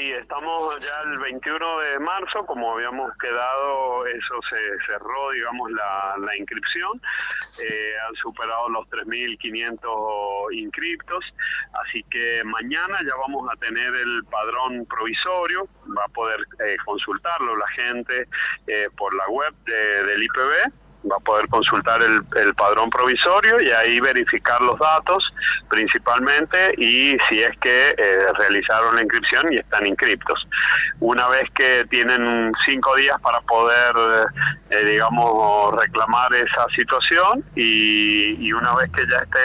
Sí, estamos ya el 21 de marzo, como habíamos quedado, eso se cerró, digamos, la, inscripción. Eh, han superado los 3.500 inscriptos, así que mañana ya vamos a tener el padrón provisorio, va a poder eh, consultarlo la gente eh, por la web del IPB va a poder consultar el, el, padrón provisorio y ahí verificar los datos principalmente y si es que eh, realizaron la inscripción y están inscriptos. Una vez que tienen cinco días para poder, eh, digamos, reclamar esa situación y, y, una vez que ya esté,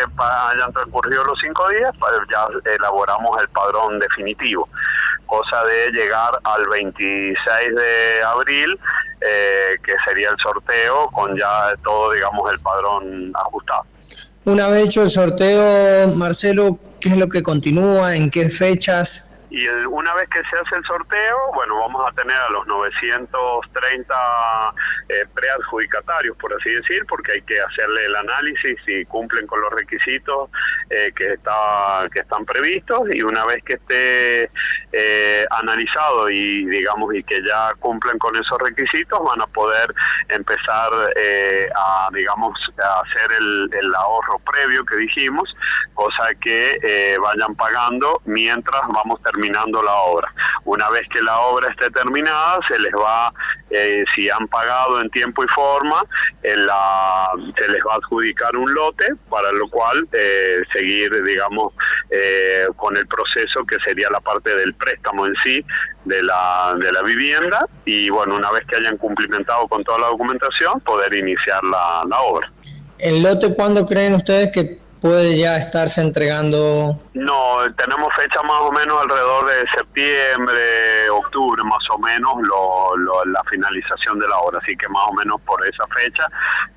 hayan transcurrido los cinco días, pues ya elaboramos el padrón definitivo, cosa de llegar al 26 de abril eh, que sería el sorteo con ya todo, digamos, el padrón ajustado. Una vez hecho el sorteo, Marcelo, ¿qué es lo que continúa? ¿En qué fechas? Y una vez que se hace el sorteo, bueno, vamos a tener a los 930 eh, preadjudicatarios, por así decir, porque hay que hacerle el análisis si cumplen con los requisitos eh, que, está, que están previstos y una vez que esté eh, analizado y digamos y que ya cumplen con esos requisitos, van a poder empezar eh, a digamos a hacer el, el, ahorro previo que dijimos, cosa que eh, vayan pagando mientras vamos terminando la obra. Una vez que la obra esté terminada, se les va, eh, si han pagado en tiempo y forma, en la, se les va a adjudicar un lote, para lo cual eh, seguir, digamos, eh, con el proceso que sería la parte del préstamo en sí de la, de la vivienda y, bueno, una vez que hayan cumplimentado con toda la documentación, poder iniciar la, la obra. ¿El lote cuándo creen ustedes que puede ya estarse entregando? No, tenemos fecha más o menos alrededor de septiembre, octubre, más o menos, lo, la finalización de la obra. Así que más o menos por esa fecha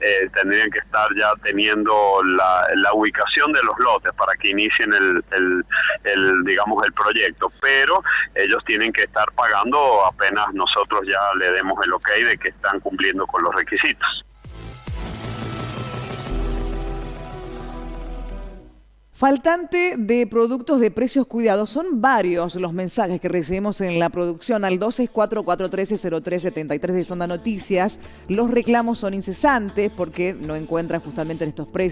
eh, tendrían que estar ya teniendo la, la, ubicación de los lotes para que inicien el, el, digamos, el proyecto. Pero ellos tienen que estar pagando apenas nosotros ya le demos el ok de que están cumpliendo con los requisitos. Faltante de productos de precios cuidados. Son varios los mensajes que recibimos en la producción al 264-413-0373 de Sonda Noticias. Los reclamos son incesantes porque no encuentran justamente en estos precios.